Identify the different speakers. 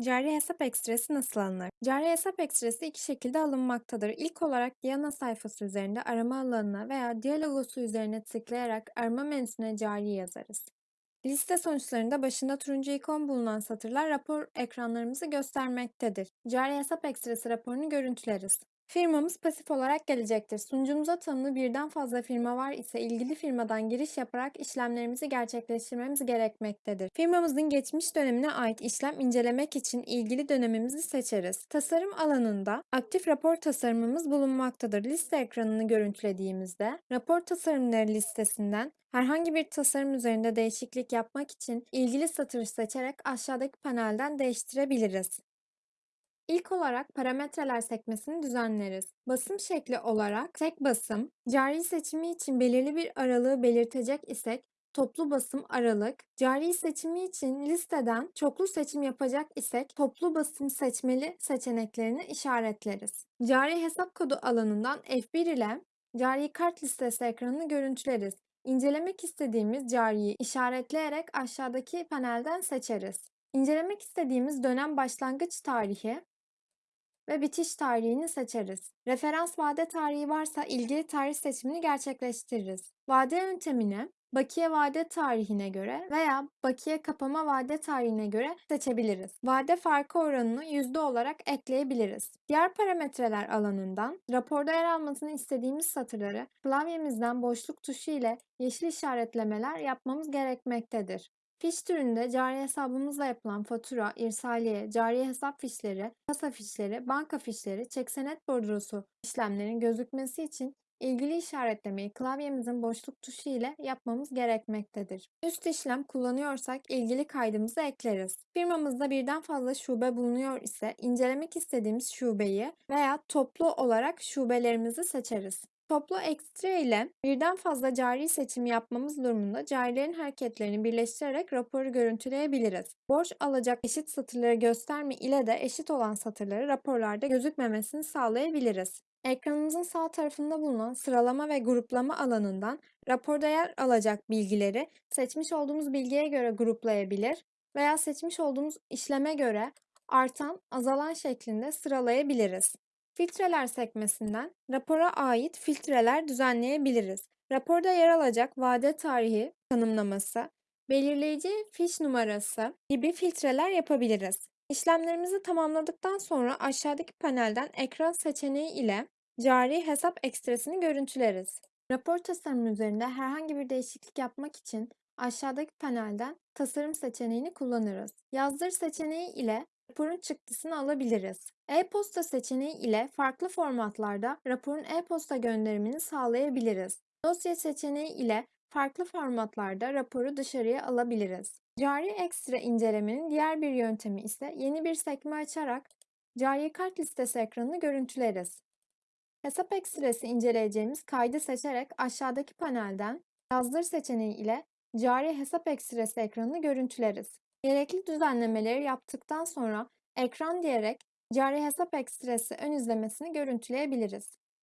Speaker 1: Cari hesap ekstresi nasıl alınır? Cari hesap ekstresi iki şekilde alınmaktadır. İlk olarak Diana sayfası üzerinde arama alanına veya dia logosu üzerine tıklayarak arama menüsüne cari yazarız. Liste sonuçlarında başında turuncu ikon bulunan satırlar rapor ekranlarımızı göstermektedir. Cari hesap ekstresi raporunu görüntüleriz. Firmamız pasif olarak gelecektir. Sunucumuza tanımlı birden fazla firma var ise ilgili firmadan giriş yaparak işlemlerimizi gerçekleştirmemiz gerekmektedir. Firmamızın geçmiş dönemine ait işlem incelemek için ilgili dönemimizi seçeriz. Tasarım alanında aktif rapor tasarımımız bulunmaktadır. Liste ekranını görüntülediğimizde rapor tasarımları listesinden Herhangi bir tasarım üzerinde değişiklik yapmak için ilgili satırı seçerek aşağıdaki panelden değiştirebiliriz. İlk olarak parametreler sekmesini düzenleriz. Basım şekli olarak tek basım, cari seçimi için belirli bir aralığı belirtecek isek toplu basım aralık, cari seçimi için listeden çoklu seçim yapacak isek toplu basım seçmeli seçeneklerini işaretleriz. Cari hesap kodu alanından F1 ile cari kart listesi ekranını görüntüleriz. İncelemek istediğimiz cariyi işaretleyerek aşağıdaki panelden seçeriz. İncelemek istediğimiz dönem başlangıç tarihi ve bitiş tarihini seçeriz. Referans vade tarihi varsa ilgili tarih seçimini gerçekleştiririz. Vade yöntemini bakiye vade tarihine göre veya bakiye kapama vade tarihine göre seçebiliriz. Vade farkı oranını yüzde olarak ekleyebiliriz. Diğer parametreler alanından raporda yer almasını istediğimiz satırları klavyemizden boşluk tuşu ile yeşil işaretlemeler yapmamız gerekmektedir. Fiş türünde cari hesabımızla yapılan fatura, irsaliye, cari hesap fişleri, kasa fişleri, banka fişleri, çek senet bordrosu işlemlerin gözükmesi için ilgili işaretlemeyi klavyemizin boşluk tuşu ile yapmamız gerekmektedir. Üst işlem kullanıyorsak ilgili kaydımızı ekleriz. Firmamızda birden fazla şube bulunuyor ise incelemek istediğimiz şubeyi veya toplu olarak şubelerimizi seçeriz. Toplu ekstra ile birden fazla cari seçim yapmamız durumunda carilerin hareketlerini birleştirerek raporu görüntüleyebiliriz. Borç alacak eşit satırları gösterme ile de eşit olan satırları raporlarda gözükmemesini sağlayabiliriz. Ekranımızın sağ tarafında bulunan sıralama ve gruplama alanından raporda yer alacak bilgileri seçmiş olduğumuz bilgiye göre gruplayabilir veya seçmiş olduğumuz işleme göre artan, azalan şeklinde sıralayabiliriz. Filtreler sekmesinden rapora ait filtreler düzenleyebiliriz. Raporda yer alacak vade tarihi tanımlaması, belirleyici fiş numarası gibi filtreler yapabiliriz. İşlemlerimizi tamamladıktan sonra aşağıdaki panelden ekran seçeneği ile cari hesap ekstresini görüntüleriz. Rapor tasarımı üzerinde herhangi bir değişiklik yapmak için aşağıdaki panelden tasarım seçeneğini kullanırız. Yazdır seçeneği ile raporun çıktısını alabiliriz. E-posta seçeneği ile farklı formatlarda raporun e-posta gönderimini sağlayabiliriz. Dosya seçeneği ile farklı formatlarda raporu dışarıya alabiliriz. Cari ekstra incelemenin diğer bir yöntemi ise yeni bir sekme açarak cari kart listesi ekranını görüntüleriz. Hesap ekstresi inceleyeceğimiz kaydı seçerek aşağıdaki panelden yazdır seçeneği ile cari hesap ekstresi ekranını görüntüleriz. Gerekli düzenlemeleri yaptıktan sonra ekran diyerek cari hesap ekstresi ön izlemesini görüntüleyebiliriz.